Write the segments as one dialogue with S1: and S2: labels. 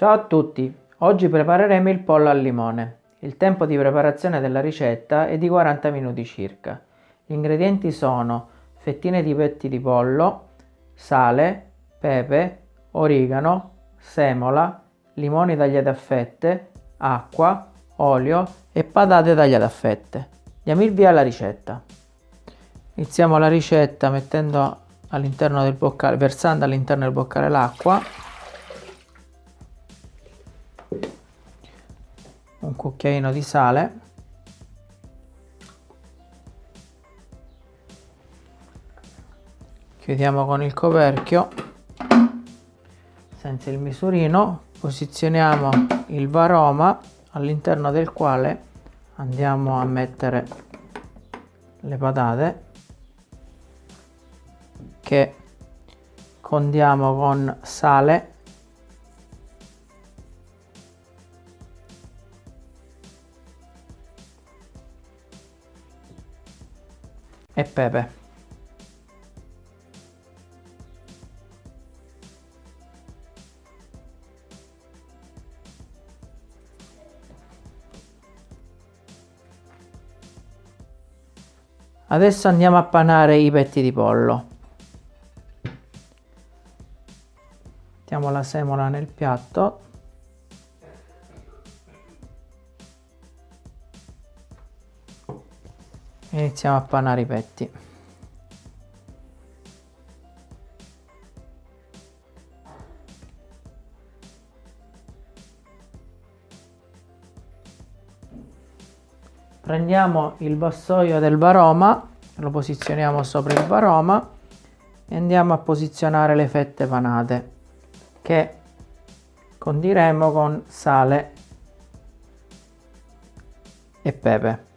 S1: Ciao a tutti, oggi prepareremo il pollo al limone. Il tempo di preparazione della ricetta è di 40 minuti circa. Gli ingredienti sono fettine di petti di pollo, sale, pepe, origano, semola, limoni tagliati a fette, acqua, olio e patate tagliate a fette. Diamo il via alla ricetta. Iniziamo la ricetta mettendo all'interno del boccale, versando all'interno del boccale l'acqua un cucchiaino di sale. Chiudiamo con il coperchio. Senza il misurino posizioniamo il varoma all'interno del quale andiamo a mettere le patate che condiamo con sale e pepe. Adesso andiamo a panare i petti di pollo. Mettiamo la semola nel piatto iniziamo a panare i petti. Prendiamo il vassoio del varoma lo posizioniamo sopra il varoma e andiamo a posizionare le fette panate che condiremo con sale e pepe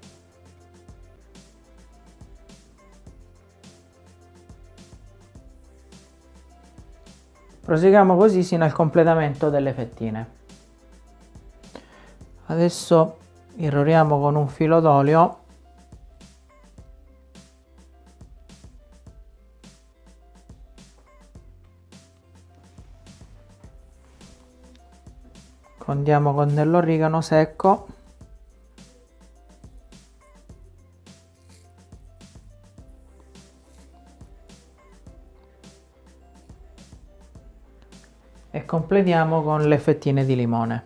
S1: Proseguiamo così sino al completamento delle fettine. Adesso irroriamo con un filo d'olio condiamo con dell'origano secco e completiamo con le fettine di limone.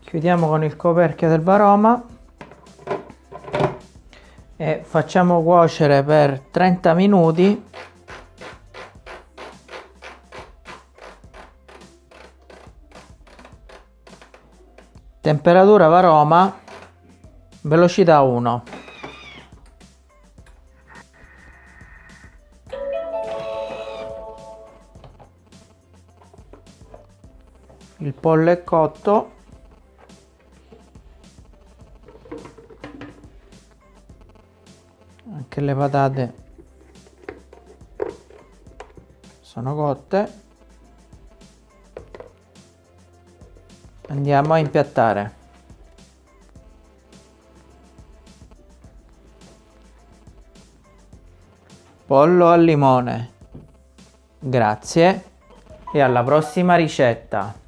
S1: Chiudiamo con il coperchio del varoma e facciamo cuocere per 30 minuti. Temperatura varoma velocità 1 il pollo è cotto anche le patate. Sono cotte. Andiamo a impiattare. Pollo al limone. Grazie. E alla prossima ricetta